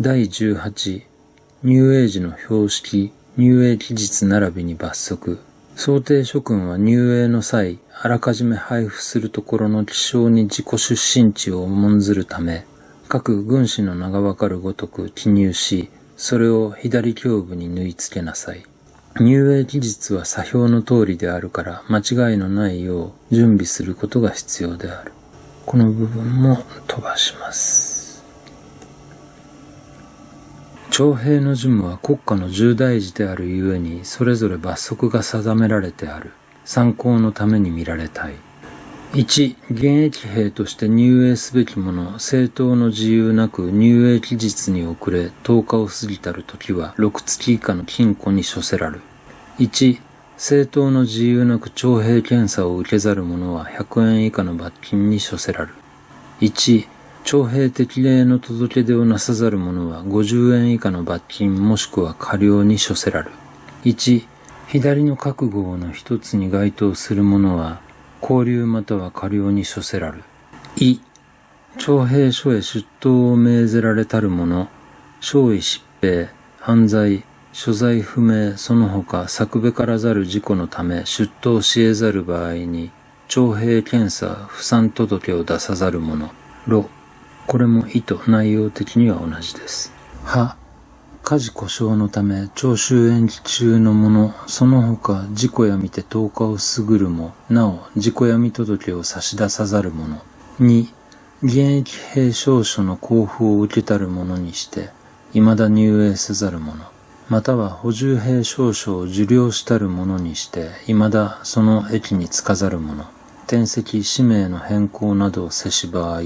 第18、ニューエイジの標識、入営期日並びに罰則。想定諸君は入営の際、あらかじめ配布するところの気象に自己出身地を重んずるため、各軍師の名がわかるごとく記入し、それを左胸部に縫い付けなさい。入営期日は作標の通りであるから間違いのないよう準備することが必要である。この部分も飛ばします。徴兵の事務は国家の重大事であるゆえに、それぞれ罰則が定められてある。参考のために見られたい。1、現役兵として入営すべきもの、政党の自由なく入営期日に遅れ、10日を過ぎたる時は、6月以下の禁錮に処せらる。1、政党の自由なく徴兵検査を受けざる者は100円以下の罰金に処せらる。1、徴兵適齢の届け出をなさざる者は50円以下の罰金もしくは過料に処せらる。1、左の覚悟の一つに該当する者は、交留または過料に処せらる。2、徴兵所へ出頭を命ぜられたる者、少尉疾病、犯罪、所在不明、その他、作べからざる事故のため出頭し得ざる場合に、徴兵検査、不参届を出さざる者、ろ、これも意図、内容的には同じです。は、家事故障のため、徴収延期中の者、その他、事故やみて10日を過ぐるも、なお、事故やみ届を差し出さざる者。2、現役兵証書の交付を受けたる者にして、未だ入営せざる者。または補充兵証書を受領したる者にして、未だその駅に着かざる者。転籍、氏名の変更などをせし場合、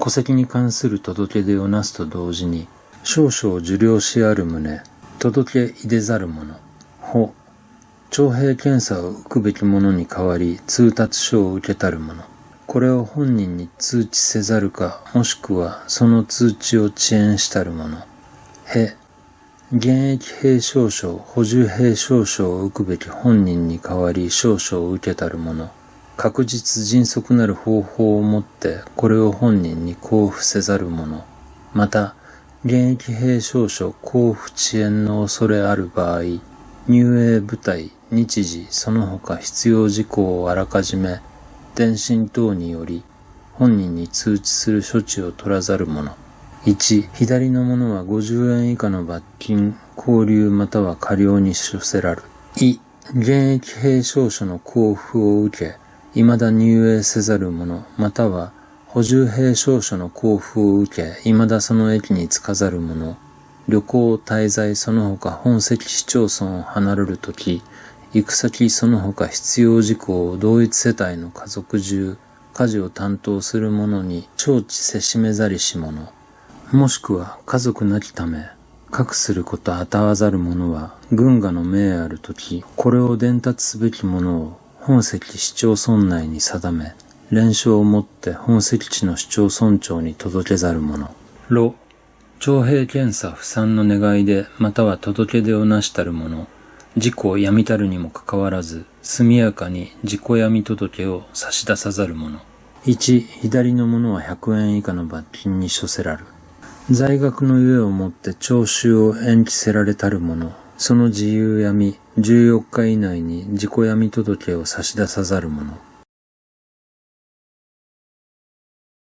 戸籍に関する届け出をなすと同時に、少々受領しある旨、届け入れざる者、法、徴兵検査を受くべき者に代わり通達書を受けたる者、これを本人に通知せざるか、もしくはその通知を遅延したる者、へ、現役兵少々、補充兵少々を受くべき本人に代わり少々を受けたる者、確実迅速なる方法をもってこれを本人に交付せざる者、また、現役兵証書交付遅延の恐れある場合、入営部隊、日時、その他必要事項をあらかじめ、電信等により、本人に通知する処置を取らざる者。1、左の者は50円以下の罰金、交留または過料に処せらる。2、現役兵証書の交付を受け、未だ入営せざる者、または補充兵証書の交付を受け、未だその駅に着かざる者、旅行、滞在、その他本籍市町村を離れるとき、行く先その他必要事項を同一世帯の家族中、家事を担当する者に承知せしめざりし者、もしくは家族なきため、隠することあたわざる者は、軍がの命あるとき、これを伝達すべき者を本籍市町村内に定め、連勝をもって本籍地の市町村長に届けざる者。ろ、徴兵検査不参の願いで、または届け出をなしたる者、事故をやみたるにもかかわらず、速やかに事故やみ届を差し出さざる者。1、左の者は100円以下の罰金に処せらる。在学のゆえをもって徴収を延期せられたる者、その自由闇、14日以内に自己闇届を差し出さざる者。